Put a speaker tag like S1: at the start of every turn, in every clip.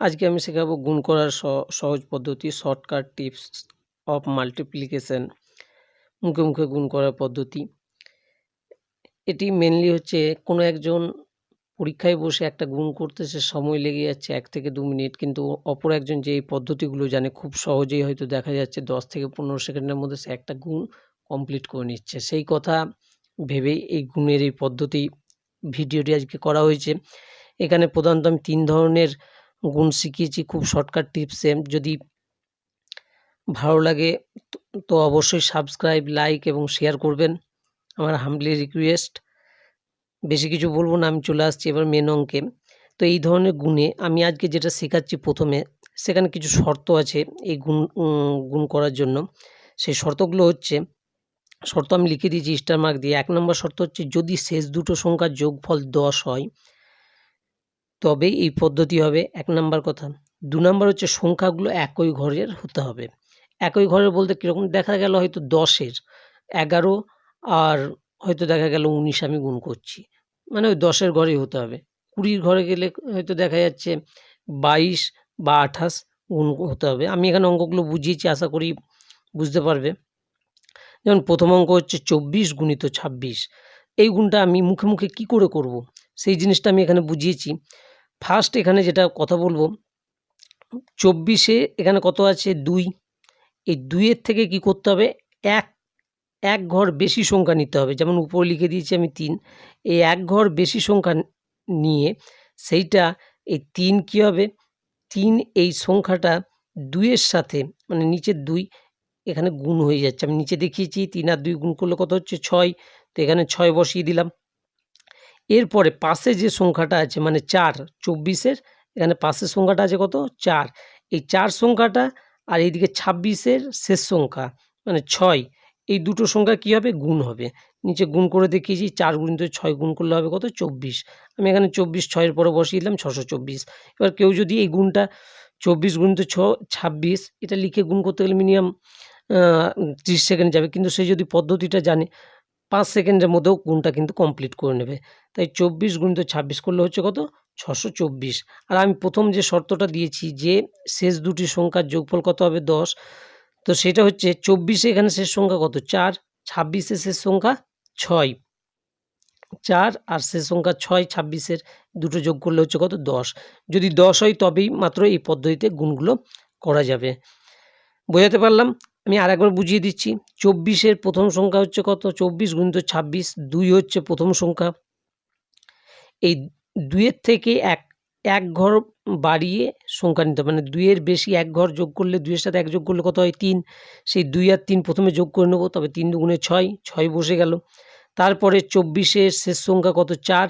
S1: আজকে আমি শেখাবো গুণ করার সহজ পদ্ধতি, শর্টকাট টিপস অফ মাল্টিপ্লিকেশন, মুখে মুখে গুণ করার পদ্ধতি। এটি মেনলি হচ্ছে কোনো একজন পরীক্ষায় বসে একটা গুণ করতে সে সময় লেগে যাচ্ছে এক থেকে দু মিনিট, কিন্তু অপর একজন যে এই পদ্ধতিগুলো জানে খুব সহজেই হয়তো দেখা যাচ্ছে দশ থেকে পনেরো সেকেন্ডের মধ্যে সে একটা গুণ কমপ্লিট করে নিচ্ছে। সেই কথা ভেবেই এই গুণের এই পদ্ধতি ভিডিওটি আজকে করা হয়েছে। এখানে প্রধানত আমি তিন ধরনের গুণ শিখিয়েছি, খুব শর্টকাট টিপসে যদি ভালো লাগে তো- অবশ্যই সাবস্ক্রাইব লাইক এবং শেয়ার করবেন। আমার হামলি রিকোয়েস্ট বেশি কিছু বলব না, আমি চলে আসছি এবার মেন অঙ্কে। তো এই ধরনের গুণে আমি আজকে যেটা শেখাচ্ছি প্রথমে, সেখানে কিছু শর্ত আছে এই গুণ গুণ করার জন্য। সেই শর্তগুলো হচ্ছে, শর্ত আমি লিখে দিয়েছি স্টার মার্ক দিয়ে। এক নম্বর শর্ত হচ্ছে যদি শেষ দুটো সংখ্যার যোগফল দশ হয় তবেই এই পদ্ধতি হবে এক নাম্বার কথা। দু নাম্বার হচ্ছে সংখ্যাগুলো একই ঘরের হতে হবে। একই ঘরের বলতে কীরকম? দেখা গেল হয়তো দশের। এগারো আর হয়তো দেখা গেল উনিশ আমি গুণ করছি। মানে ওই দশের ঘরেই হতে হবে। কুড়ির ঘরে গেলে হয়তো দেখা যাচ্ছে বাইশ বা আঠাশ গুণ হতে হবে। আমি এখানে অঙ্কগুলো বুঝিয়েছি, আশা করি বুঝতে পারবে। যেমন প্রথম অঙ্ক হচ্ছে চব্বিশ গুণিত ছাব্বিশ। এই গুণটা আমি মুখে মুখে কি করে করব? সেই জিনিসটা আমি এখানে বুঝিয়েছি। ফার্স্ট এখানে যেটা কথা বলব, চব্বিশে এখানে কত আছে? দুই। এই দুইয়ের থেকে কি করতে হবে? এক এক ঘর বেশি সংখ্যা নিতে হবে। যেমন উপরে লিখে দিয়েছি আমি তিন। এই এক ঘর বেশি সংখ্যা নিয়ে সেইটা এই তিন কী হবে? তিন এই সংখ্যাটা দুইয়ের সাথে মানে নিচের দুই এখানে গুণ হয়ে যাচ্ছে। আমি নিচে দেখিয়েছি, তিন আর দুই গুণ করলে কত হচ্ছে? ছয়। তো এখানে ছয় বসিয়ে দিলাম। এরপরে পাশে যে সংখ্যাটা আছে মানে চার, চব্বিশের, এখানে পাশের সংখ্যাটা আছে কত? চার। এই চার সংখ্যাটা আর এইদিকে ছাব্বিশের শেষ সংখ্যা মানে ছয়, এই দুটো সংখ্যা কী হবে? গুণ হবে। নিচে গুণ করে দেখিয়েছি, চার গুণিত ছয় গুণ করলে হবে কত? চব্বিশ। আমি এখানে চব্বিশ, ছয়ের পরে বসিয়ে দিলাম, ছশো চব্বিশ। এবার কেউ যদি এই গুণটা, চব্বিশ গুণিত ছ, ছাব্বিশ, এটা লিখে গুণ করতে গেলে মিনিমাম ত্রিশ সেকেন্ড যাবে। কিন্তু সে যদি পদ্ধতিটা জানে, পাঁচ সেকেন্ডের মধ্যেও গুণটা কিন্তু কমপ্লিট করে নেবে। তাই চব্বিশ গুণিত ছাব্বিশ করলে হচ্ছে কত? ছশো চব্বিশ। আর আমি প্রথম যে শর্তটা দিয়েছি যে শেষ দুটি সংখ্যার যোগফল কত হবে? দশ। তো সেটা হচ্ছে চব্বিশে এখানে শেষ সংখ্যা কত? চার। ছাব্বিশে শেষ সংখ্যা ছয়। চার আর শেষ সংখ্যা ছয়, ছাব্বিশের দুটো যোগ করলে হচ্ছে কত? দশ। যদি দশ হয় তবেই মাত্র এই পদ্ধতিতে গুণগুলো করা যাবে। বোঝাতে পারলাম? আমি আর একবার বুঝিয়ে দিচ্ছি। চব্বিশের প্রথম সংখ্যা হচ্ছে কত? চব্বিশ গুণিত ছাব্বিশ। দুই হচ্ছে প্রথম সংখ্যা। এই দুইয়ের থেকে এক এক ঘর বাড়িয়ে সংখ্যা নিতে হবে। মানে দুইয়ের বেশি এক ঘর যোগ করলে দুইয়ের সাথে এক যোগ করলে কত হয়? তিন। সেই দুই আর তিন প্রথমে যোগ করে নেব, তবে তিন দুগুণে ছয় ছয় বসে গেল। তারপরে চব্বিশের শেষ সংখ্যা কত? চার।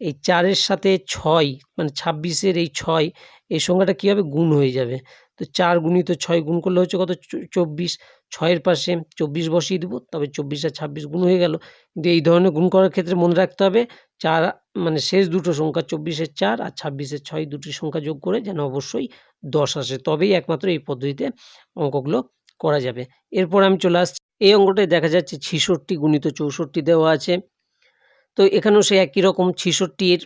S1: এই চারের সাথে ছয় মানে ছাব্বিশের এই ছয়, এই সংখ্যাটা কী হবে? গুণ হয়ে যাবে। তো চার গুণিত ছয় গুণ করলে হচ্ছে কত? চব্বিশ। ছয়ের পাশে চব্বিশ বসিয়ে দেবো, তবে চব্বিশ আর ছাব্বিশ গুণ হয়ে গেল। কিন্তু এই ধরনের গুণ করার ক্ষেত্রে মনে রাখতে হবে চার মানে শেষ দুটো সংখ্যা চব্বিশের চার আর ছাব্বিশের ছয় দুটি সংখ্যা যোগ করে যেন অবশ্যই দশ আসে। তবেই একমাত্র এই পদ্ধতিতে অঙ্কগুলো করা যাবে। এরপর আমি চলে আসছি। এই অঙ্কটায় দেখা যাচ্ছে ছিষট্টি গুণিত চৌষট্টি দেওয়া আছে। তো এখানেও সে একই রকম ছিষট্টির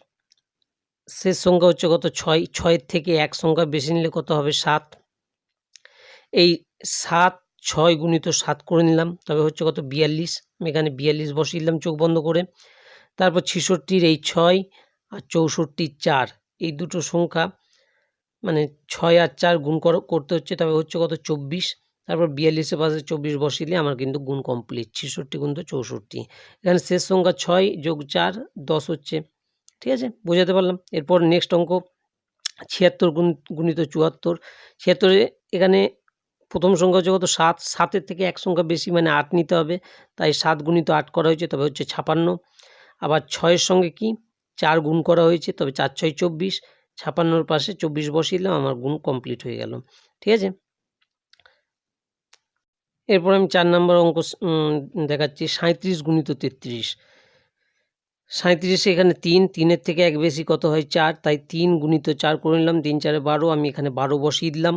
S1: শেষ সংখ্যা হচ্ছে কত? ছয়। ছয়ের থেকে এক সংখ্যা বেশি নিলে কত হবে? সাত। এই সাত, ছয় গুণিত সাত করে নিলাম। তবে হচ্ছে কত? বিয়াল্লিশ। আমি এখানে বিয়াল্লিশ বসিয়ে দিলাম চোখ বন্ধ করে। তারপর ছিষট্টির এই ছয় আর চৌষট্টির চার। এই দুটো সংখ্যা মানে ছয় আর চার গুণ কর- করতে হচ্ছে, তবে হচ্ছে কত? চব্বিশ। তারপর বিয়াল্লিশের পাশে চব্বিশ বসিয়ে আমার কিন্তু গুণ কমপ্লিট ছিষট্টি গুণ তো চৌষট্টি। এখানে শেষ সংখ্যা ছয় যোগ চার, দশ হচ্ছে। ঠিক আছে? বোঝাতে পারলাম? এরপর নেক্সট অঙ্ক, ছিয়াত্তর গুণ, গুণিত চুয়াত্তর। ছিয়াত্তরে এখানে প্রথম সংখ্যা হচ্ছে কত? সাত। সাতের থেকে এক সংখ্যা বেশি মানে আট নিতে হবে। তাই সাত গুণিত আট করা হয়েছে, তবে হচ্ছে ছাপান্ন। আবার ছয়ের সঙ্গে কি? চার গুণ করা হয়েছে, তবে চার ছয় চব্বিশ, ছাপান্নর পাশে চব্বিশ বসিয়ে আমার গুণ কমপ্লিট হয়ে গেল। ঠিক আছে? এরপর আমি চার নম্বর অঙ্ক দেখাচ্ছি সাঁত্রিশ গুণিত তেত্রিশ। সাঁত্রিশে এখানে তিন, তিনের থেকে এক বেশি কত হয় চার? তাই তিন গুণিত চার করে নিলাম, তিন চারে বারো, আমি এখানে বারো বসিয়ে দিলাম।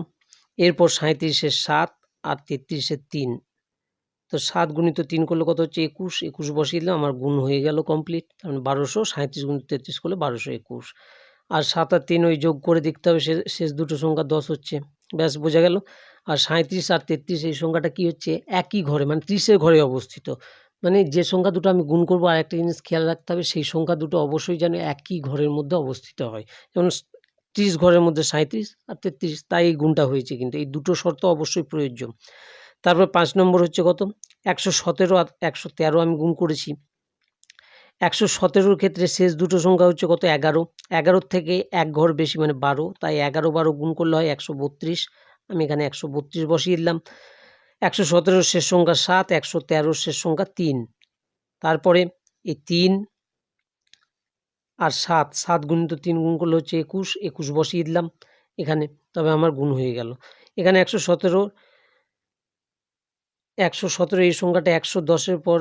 S1: এরপর সাঁত্রিশের সাত আর তেত্রিশের তিন। তো সাত গুণিত তিন করলে কত হচ্ছে? একুশ। একুশ বসিয়ে দিলাম, আমার গুণ হয়ে গেল কমপ্লিট তার মানে বারোশো। সাঁত্রিশ গুণিত তেত্রিশ করলে বারোশো একুশ। আর সাত আর তিন ওই যোগ করে দেখতে হবে, শেষ দুটো সংখ্যা দশ হচ্ছে। ব্যাস, বোঝা গেল। আর সাঁইত্রিশ আর তেত্রিশ, এই সংখ্যাটা কী হচ্ছে? একই ঘরে মানে ত্রিশের ঘরে অবস্থিত। মানে যে সংখ্যা দুটো আমি গুণ করব আর একটা জিনিস খেয়াল রাখতে হবে, সেই সংখ্যা দুটো অবশ্যই যেন একই ঘরের মধ্যে অবস্থিত হয়। যেমন ত্রিশ ঘরের মধ্যে সাঁইত্রিশ আর তেত্রিশ, তাই গুণটা হয়েছে কিন্তু। এই দুটো শর্ত অবশ্যই প্রযোজ্য। তারপর পাঁচ নম্বর হচ্ছে কত? একশো সতেরো আর একশো তেরো আমি গুণ করেছি। একশো সতেরোর ক্ষেত্রে শেষ দুটো সংখ্যা হচ্ছে কত? এগারো। এগারোর থেকে এক ঘর বেশি মানে বারো। তাই এগারো বারো গুণ করলে হয় একশো বত্রিশ। আমি এখানে একশো বত্রিশ বসিয়ে দিলাম। একশো সতেরোর শেষ সংখ্যা সাত, একশো তেরোর শেষ সংখ্যা তিন। তারপরে এই তিন আর সাত সাত গুণিত তিন গুণ করলে হচ্ছে একুশ। একুশ বসিয়ে দিলাম। এখানে তবে আমার গুণ হয়ে গেল। এখানে একশো সতেরো একশো সতেরো, এই সংখ্যাটা একশো দশের পর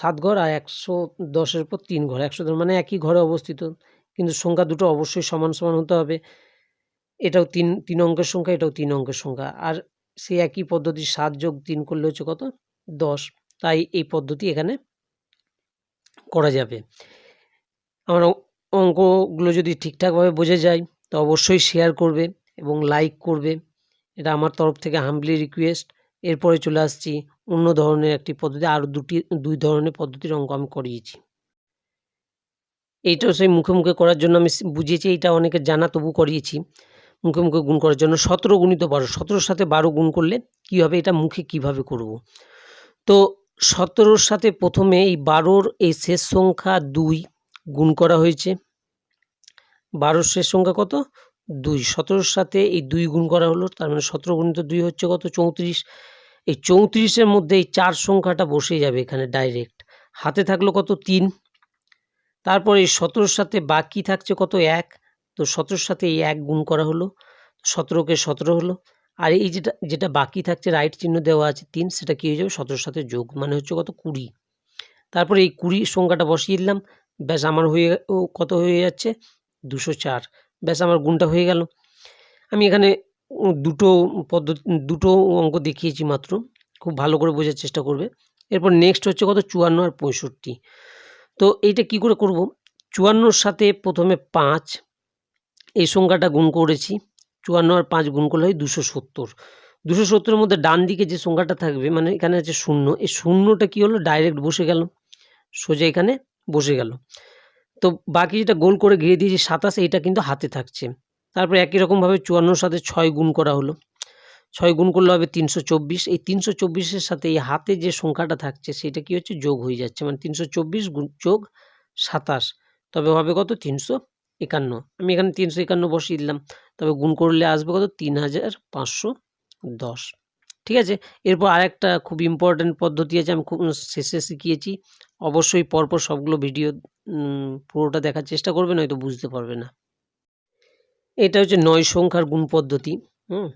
S1: সাত ঘর আর একশো দশের পর তিন ঘর। একশো মানে একই ঘরে অবস্থিত, কিন্তু সংখ্যা দুটো অবশ্যই সমান সমান হতে হবে। এটাও তিন তিন অঙ্কের সংখ্যা, এটাও তিন অঙ্কের সংখ্যা। আর সেই একই পদ্ধতি সাত যোগ তিন করলে হচ্ছে কত? দশ। তাই এই পদ্ধতি এখানে করা যাবে। আমার অঙ্কগুলো যদি ঠিকঠাকভাবে বোঝা যায়, তো অবশ্যই শেয়ার করবে এবং লাইক করবে। এটা আমার তরফ থেকে হাম্বলি রিকোয়েস্ট এরপরে চলে আসছি অন্য ধরনের একটি পদ্ধতি, আরও দুটি, দুই ধরনের পদ্ধতির অঙ্ক আমি করিয়েছি। এইটাও সেই মুখে মুখে করার জন্য আমি বুঝিয়েছি, এইটা অনেকে জানা তবু করিয়েছি। মুখে মুখে গুণ করার জন্য সতেরো গুণিত বারো, সতেরোর সাথে বারো গুণ করলে কী হবে, এটা মুখে কীভাবে করব? তো সতেরোর সাথে প্রথমে এই বারোর এই শেষ সংখ্যা দুই গুণ করা হয়েছে। বারোর শেষ সংখ্যা কত? দুই। সতেরোর সাথে এই দুই গুণ করা হলো, তার মানে সতেরো গুণিত দুই হচ্ছে কত? চৌত্রিশ। এই চৌত্রিশের মধ্যে এই চার সংখ্যাটা বসে যাবে এখানে ডাইরেক্ট হাতে থাকল কত? তিন। তারপর এই সতেরোর সাথে বাকি থাকছে কত? এক। তো সতেরোর সাথে এই এক গুণ করা হলো। সতেরোকে সতেরো হলো। আর এই যেটা যেটা বাকি থাকছে রাইট চিহ্ন দেওয়া আছে তিন, সেটা কী হয়ে যাবে? সতেরোর সাথে যোগ মানে হচ্ছে কত? কুড়ি। তারপরে এই কুড়ি সংখ্যাটা বসিয়ে দিলাম। ব্যাস আমার হয়ে কত হয়ে যাচ্ছে? দুশো চার। ব্যাস আমার গুণটা হয়ে গেল। আমি এখানে দুটো পদ্ধতি, দুটো অঙ্ক দেখিয়েছি মাত্র। খুব ভালো করে বোঝার চেষ্টা করবে। এরপর নেক্সট হচ্ছে কত? চুয়ান্ন আর পঁয়ষট্টি। তো এইটা কি করে করব? চুয়ান্নর সাথে প্রথমে পাঁচ, এই সংখ্যাটা গুণ করেছি। চুয়ান্ন আর পাঁচ গুণ করলে হয় দুশো সত্তর। দুশো সত্তরের মধ্যে ডান দিকে যে সংখ্যাটা থাকবে মানে এখানে আছে শূন্য। এই শূন্যটা কি হলো? ডাইরেক্ট বসে গেল। সোজা এখানে বসে গেল। তো বাকি যেটা গোল করে ঘিরে দিয়েছি সাতাশ, এইটা কিন্তু হাতে থাকছে। তারপরে একই রকমভাবে চুয়ান্নর সাথে ছয় গুণ করা হলো। ছয় গুণ করলে হবে তিনশো চব্বিশ। এই তিনশো চব্বিশের সাথে এই হাতে যে সংখ্যাটা থাকছে, সেটা কি হচ্ছে? যোগ হয়ে যাচ্ছে। মানে তিনশো চব্বিশ গুণ যোগ সাতাশ। তবে হবে কত? তিনশো একান্ন। আমি এখানে তিনশো একান্ন বসিয়ে দিলাম। তবে গুণ করলে আসবে কত? তিন হাজার পাঁচশো দশ। ঠিক আছে? এরপর আরেকটা খুব ইম্পর্ট্যান্ট পদ্ধতি আছে, আমি খুব শেষে শিখিয়েছি। অবশ্যই পরপর সবগুলো ভিডিও পুরোটা দেখার চেষ্টা করবে, নয়তো বুঝতে পারবে না। এটা হচ্ছে নয় সংখ্যার গুণ পদ্ধতি, হুম?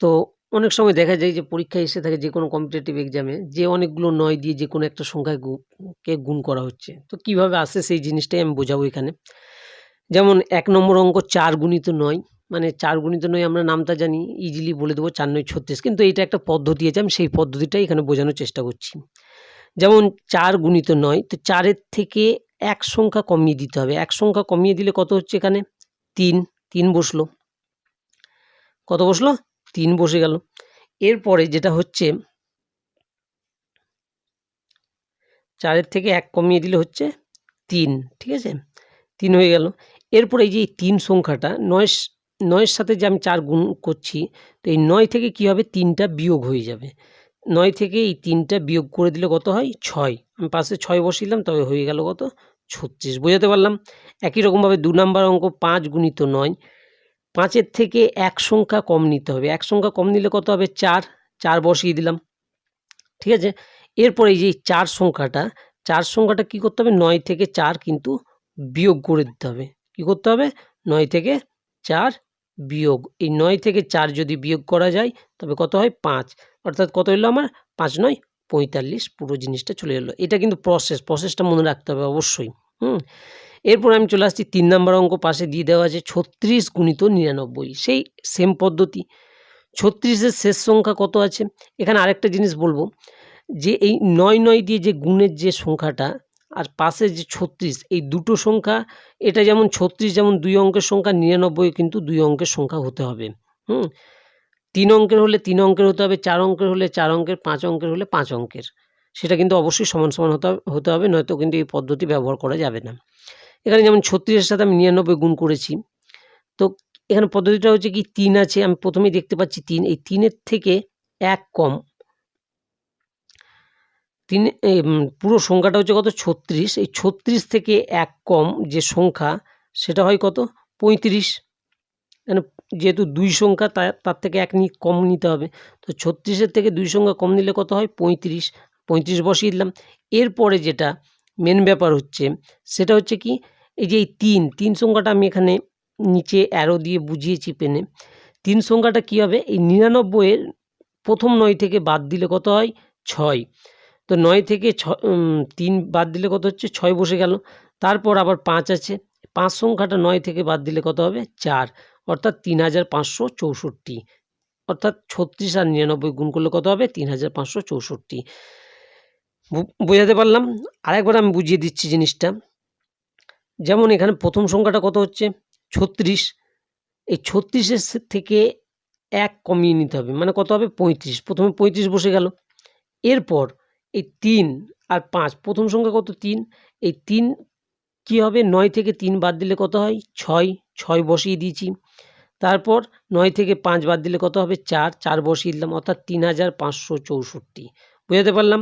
S1: তো অনেক সময় দেখা যায় যে পরীক্ষায় এসে থাকে যে কোনো কম্পিটিটিভ এক্সামে যে অনেকগুলো নয় দিয়ে যে কোনো একটা সংখ্যায় কে গুণ করা হচ্ছে। তো কীভাবে আসে সেই জিনিসটাই আমি বোঝাবো এখানে। যেমন এক নম্বর অঙ্ক চার গুণিত নয় মানে চার গুণিত নয় আমরা নামটা জানি ইজিলি বলে দেবো চার নয় ছত্রিশ। কিন্তু এটা একটা পদ্ধতি আছে, আমি সেই পদ্ধতিটাই এখানে বোঝানোর চেষ্টা করছি। যেমন চার গুণিত নয়, তো চারের থেকে এক সংখ্যা কমিয়ে দিতে হবে। এক সংখ্যা কমিয়ে দিলে কত হচ্ছে এখানে? তিন। তিন বসল। কত বসল? তিন বসে গেল। এরপরে যেটা হচ্ছে, চারের থেকে এক কমিয়ে দিলে হচ্ছে তিন, ঠিক আছে? তিন হয়ে গেল। এরপরে এই যে তিন সংখ্যাটা নয় নয়ের সাথে যে আমি চার গুণ করছি, তো এই নয় থেকে কী হবে? তিনটা বিয়োগ হয়ে যাবে। নয় থেকে এই তিনটা বিয়োগ করে দিলে কত হয়? ছয়। আমি পাশে ছয় বসিলাম, তবে হয়ে গেল কত? ছত্রিশ, বোঝাতে পারলাম? একই রকমভাবে দু নম্বর অঙ্ক পাঁচ গুণিত নয়। পাঁচের থেকে এক সংখ্যা কম নিতে হবে। এক সংখ্যা কম নিলে কত হবে? চার। চার বসিয়ে দিলাম। ঠিক আছে? এরপরে এই যে চার সংখ্যাটা চার সংখ্যাটা কি করতে হবে? নয় থেকে চার কিন্তু বিয়োগ করে দিতে হবে। কি করতে হবে? নয় থেকে চার বিয়োগ। এই নয় থেকে চার যদি বিয়োগ করা যায়, তবে কত হয়? পাঁচ। অর্থাৎ কত হলো আমার? পাঁচ নয়। পঁয়তাল্লিশ পুরো জিনিসটা চলে এলো। এটা কিন্তু প্রসেস প্রসেসটা মনে রাখতে হবে অবশ্যই, হুম? এরপর আমি চলে আসছি, তিন নম্বর অঙ্ক পাশে দিয়ে দেওয়া আছে, ছত্রিশ গুণিত নিরানব্বই, সেই সেম পদ্ধতি। ছত্রিশের শেষ সংখ্যা কত আছে? এখানে আরেকটা জিনিস বলব, যে এই নয় নয় দিয়ে যে গুণের যে সংখ্যাটা, আর পাশে যে ছত্রিশ, এই দুটো সংখ্যা, এটা যেমন ছত্রিশ যেমন দুই অঙ্কের সংখ্যা নিরানব্বই কিন্তু দুই অঙ্কের সংখ্যা হতে হবে, হুম? তিন অঙ্কের হলে তিন অঙ্কের হতে হবে, চার অঙ্কের হলে চার অঙ্কের, পাঁচ অঙ্কের হলে পাঁচ অঙ্কের। সেটা কিন্তু অবশ্যই সমান সমান হতে হতে হবে, নয়তো কিন্তু এই পদ্ধতি ব্যবহার করা যাবে না। এখানে যেমন ছত্রিশের সাথে আমি নিরানব্বই গুণ করেছি। তো এখানে পদ্ধতিটা হচ্ছে কি, তিন আছে, আমি প্রথমেই দেখতে পাচ্ছি তিন। এই তিনের থেকে এক কম। তিন পুরো সংখ্যাটা হচ্ছে কত? ছত্রিশ। এই ছত্রিশ থেকে এক কম যে সংখ্যা, সেটা হয় কত? পঁয়ত্রিশ। মানে যেহেতু দুই সংখ্যা তার থেকে এক নি কম নিতে হবে। তো ছত্রিশের থেকে দুই সংখ্যা কম নিলে কত হয়? পঁয়ত্রিশ। পঁয়ত্রিশ বসিয়ে দিলাম। এরপরে যেটা মেন ব্যাপার হচ্ছে, সেটা হচ্ছে কি, এই যে এই তিন তিন সংখ্যাটা আমি এখানে নিচে অ্যারো দিয়ে বুঝিয়েছি পেনে। তিন সংখ্যাটা কী হবে? এই নিরানব্বইয়ের প্রথম নয় থেকে বাদ দিলে কত হয়? ছয়। তো নয় থেকে ছ তিন বাদ দিলে কত হচ্ছে? ছয় বসে গেল। তারপর আবার পাঁচ আছে। পাঁচ সংখ্যাটা নয় থেকে বাদ দিলে কত হবে? চার। অর্থাৎ তিন হাজার পাঁচশো চৌষট্টি। অর্থাৎ ছত্রিশ আর নিরানব্বই গুণ করলে কত হবে? তিন হাজার পাঁচশো চৌষট্টি। বোঝাতে পারলাম? আরেকবার আমি বুঝিয়ে দিচ্ছি জিনিসটা। যেমন এখানে প্রথম সংখ্যাটা কত হচ্ছে? ছত্রিশ। এই ছত্রিশের থেকে এক কমিয়ে নিতে হবে। মানে কত হবে? পঁয়ত্রিশ। প্রথমে পঁয়ত্রিশ বসে গেল। এরপর এই তিন আর পাঁচ। প্রথম সংখ্যা কত? তিন। এই তিন কি হবে? নয় থেকে তিন বাদ দিলে কত হয়? ছয় ছয় বসিয়ে দিয়েছি। তারপর নয় থেকে পাঁচ বাদ দিলে কত হবে? চার চার বসিয়ে দিলাম, অর্থাৎ তিন হাজার পাঁচশো চৌষট্টি। বোঝাতে পারলাম?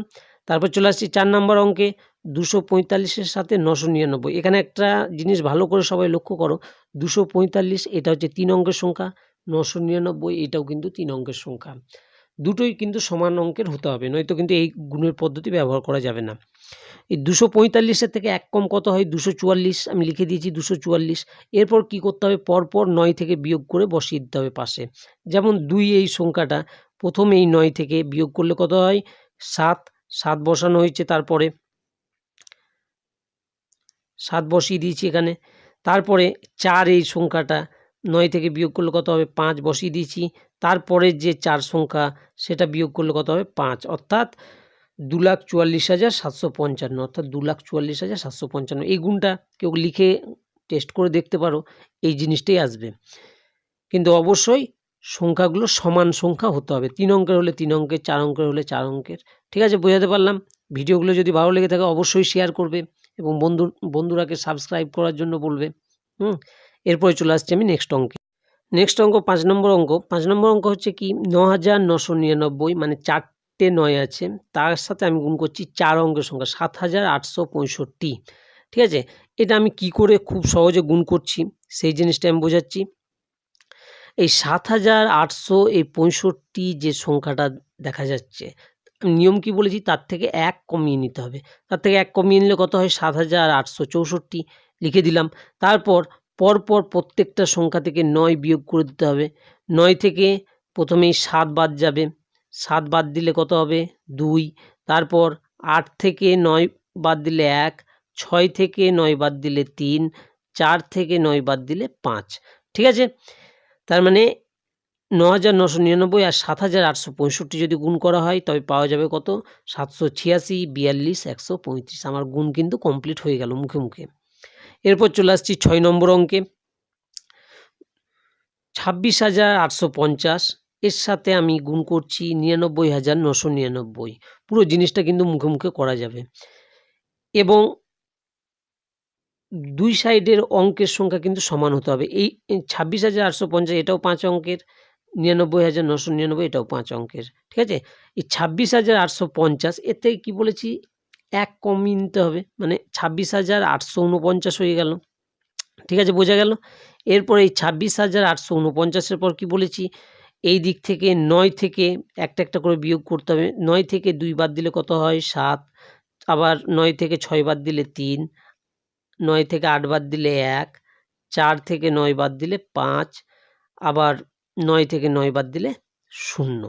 S1: তারপর চলে আসছি চার নম্বর অঙ্কে, দুশো পঁয়তাল্লিশের সাথে নশো নিরানব্বই। এখানে একটা জিনিস ভালো করে সবাই লক্ষ্য করো। দুশো পঁয়তাল্লিশ, এটা হচ্ছে তিন অঙ্কের সংখ্যা। নশো নিরানব্বই, এটাও কিন্তু তিন অঙ্কের সংখ্যা। দুটোই কিন্তু সমান অঙ্কের হতে হবে, নয়তো কিন্তু এই গুণের পদ্ধতি ব্যবহার করা যাবে না। এই দুশো পঁয়তাল্লিশের থেকে এক কম কত হয়? দুশো চুয়াল্লিশ, আমি লিখে দিয়েছি দুশো চুয়াল্লিশ। এরপর কি করতে হবে? পরপর নয় থেকে বিয়োগ করে বসিয়ে দিতে হবে পাশে। যেমন দুই এই সংখ্যাটা, প্রথম এই নয় থেকে বিয়োগ করলে কত হয়? সাত। সাত বসানো হয়েছে তারপরে। সাত বসিয়ে দিয়েছি এখানে। তারপরে চার এই সংখ্যাটা, নয় থেকে বিয়োগ করলে কত হবে? পাঁচ বসিয়ে দিয়েছি। তারপরে যে চার সংখ্যা, সেটা বিয়োগ করলে কত হবে? পাঁচ। অর্থাৎ দু লাখ চুয়াল্লিশ হাজার সাতশো পঞ্চান্ন, অর্থাৎ দু লাখ চুয়াল্লিশ হাজার সাতশো পঞ্চান্ন। এই গুণটা কেউ লিখে টেস্ট করে দেখতে পারো, এই জিনিসটাই আসবে। কিন্তু অবশ্যই সংখ্যাগুলো সমান সংখ্যা হতে হবে। তিন অঙ্কের হলে তিন অঙ্কের, চার অঙ্কের হলে চার অঙ্কের। ঠিক আছে, বোঝাতে পারলাম? ভিডিওগুলো যদি ভালো লেগে থাকে অবশ্যই শেয়ার করবে এবং বন্ধু, বন্ধুরাকে সাবস্ক্রাইব করার জন্য বলবে। হুম? এরপরে চলে আসছি আমি নেক্সট অঙ্কে। নেক্সট অঙ্ক, পাঁচ নম্বর অঙ্ক। পাঁচ নম্বর অঙ্ক হচ্ছে কি? ন হাজার নশো নিরানব্বই মানে চারটে নয় আছে। তার সাথে আমি গুণ করছি চার অঙ্কের সংখ্যা সাত হাজার আটশো পঁয়ষট্টি। ঠিক আছে? এটা আমি কি করে খুব সহজে গুণ করছি? সেই জিনিসটা আমি বোঝাচ্ছি। এই সাত হাজার আটশো এই পঁয়ষট্টি যে সংখ্যাটা দেখা যাচ্ছে, নিয়ম কি বলেছি? তার থেকে এক কমিয়ে নিতে হবে। তার থেকে এক কমিয়ে নিলে কত হয়? সাত হাজার আটশো চৌষট্টি। লিখে দিলাম। তারপর, পরপর প্রত্যেকটা সংখ্যা থেকে নয় বিয়োগ করে দিতে হবে। নয় থেকে প্রথমেই সাত বাদ যাবে। সাত বাদ দিলে কত হবে? দুই। তারপর আট থেকে নয় বাদ দিলে এক, ছয় থেকে নয় বাদ দিলে তিন, চার থেকে নয় বাদ দিলে পাঁচ। ঠিক আছে? তার মানে ন হাজার নশো নিরানব্বই আর সাত হাজার আটশো পঁয়ষট্টি যদি গুণ করা হয়, তবে পাওয়া যাবে কত? সাতশো ছিয়াশি, বিয়াল্লিশ, একশো পঁয়ত্রিশ। আমার গুণ কিন্তু কমপ্লিট হয়ে গেল মুখে মুখে। এরপর চলে আসছি ছয় নম্বর অঙ্কে। ছাব্বিশ হাজার আটশো পঞ্চাশ এর সাথে আমি গুণ করছি নিরানব্বই হাজার নশো নিরানব্বই। পুরো জিনিসটা কিন্তু মুখে মুখে করা যাবে। এবং দুই সাইডের অঙ্কের সংখ্যা কিন্তু সমান হতে হবে। এই ছাব্বিশ হাজার আটশো পঞ্চাশ এটাও পাঁচ অঙ্কের, নিরানব্বই হাজার নশো নিরানব্বই এটাও পাঁচ অঙ্কের। ঠিক আছে? এই ছাব্বিশ হাজার আটশো পঞ্চাশ, এর থেকে কী বলেছি? এক কমিয়ে নিতে হবে। মানে ছাব্বিশ হাজার আটশো উনপঞ্চাশ হয়ে গেল। ঠিক আছে? বোঝা গেল? এরপর এই ছাব্বিশ হাজার আটশো উনপঞ্চাশের পর কি বলেছি? এই দিক থেকে নয় থেকে একটা একটা করে বিয়োগ করতে হবে। নয় থেকে দুই বাদ দিলে কত হয়? সাত। আবার নয় থেকে ছয় বাদ দিলে তিন। নয় থেকে আট বাদ দিলে এক। চার থেকে নয় বাদ দিলে পাঁচ। আবার নয় থেকে নয় বাদ দিলে শূন্য।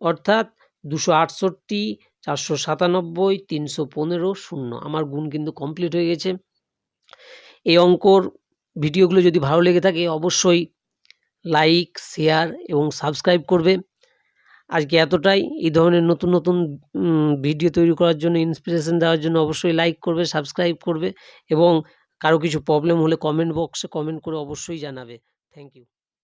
S1: অর্থাৎ দুশো আটষট্টি, চারশো সাতানব্বই, তিনশো পনেরো, শূন্য। আমার গুণ কিন্তু কমপ্লিট হয়ে গেছে। এই অঙ্কর ভিডিওগুলো যদি ভালো লেগে থাকে, অবশ্যই লাইক শেয়ার এবং সাবস্ক্রাইব করবে। আজকে এতটাই। এই ধরনের নতুন নতুন ভিডিও তৈরি করার জন্য ইন্সপিরেশন দেওয়ার জন্য অবশ্যই লাইক করবে সাবস্ক্রাইব করবে এবং কারও কিছু প্রবলেম হলে কমেন্ট বক্সে কমেন্ট করে অবশ্যই জানাবে। Thank you